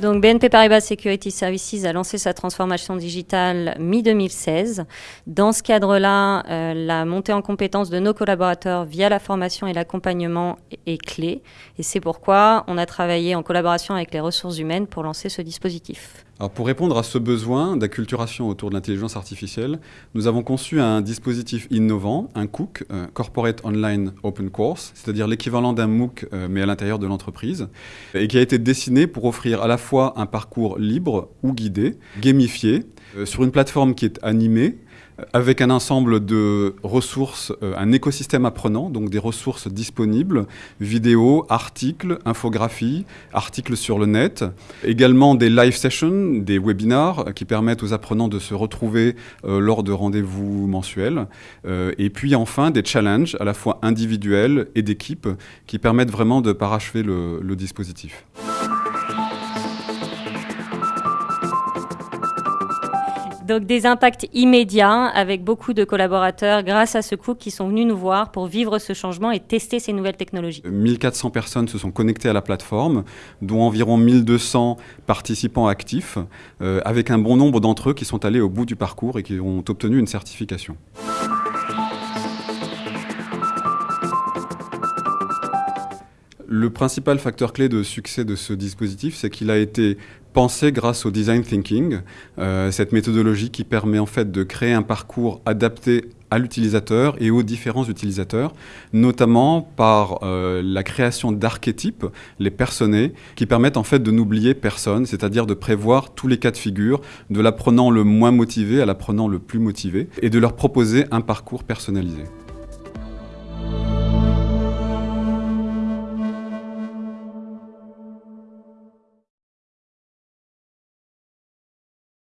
Donc BNP Paribas Security Services a lancé sa transformation digitale mi-2016. Dans ce cadre-là, euh, la montée en compétence de nos collaborateurs via la formation et l'accompagnement est clé. Et c'est pourquoi on a travaillé en collaboration avec les ressources humaines pour lancer ce dispositif. Alors pour répondre à ce besoin d'acculturation autour de l'intelligence artificielle, nous avons conçu un dispositif innovant, un COOC, euh, Corporate Online Open Course, c'est-à-dire l'équivalent d'un MOOC euh, mais à l'intérieur de l'entreprise, et qui a été dessiné pour offrir à la fois un parcours libre ou guidé, gamifié, euh, sur une plateforme qui est animée, avec un ensemble de ressources, euh, un écosystème apprenant, donc des ressources disponibles, vidéos, articles, infographies, articles sur le net, également des live sessions, des webinars qui permettent aux apprenants de se retrouver euh, lors de rendez-vous mensuels, euh, et puis enfin des challenges à la fois individuels et d'équipe qui permettent vraiment de parachever le, le dispositif. Donc des impacts immédiats avec beaucoup de collaborateurs grâce à ce coup qui sont venus nous voir pour vivre ce changement et tester ces nouvelles technologies. 1400 personnes se sont connectées à la plateforme, dont environ 1200 participants actifs, euh, avec un bon nombre d'entre eux qui sont allés au bout du parcours et qui ont obtenu une certification. Le principal facteur clé de succès de ce dispositif, c'est qu'il a été pensé grâce au design thinking, euh, cette méthodologie qui permet en fait de créer un parcours adapté à l'utilisateur et aux différents utilisateurs, notamment par euh, la création d'archétypes, les personnés, qui permettent en fait de n'oublier personne, c'est-à-dire de prévoir tous les cas de figure, de l'apprenant le moins motivé à l'apprenant le plus motivé, et de leur proposer un parcours personnalisé.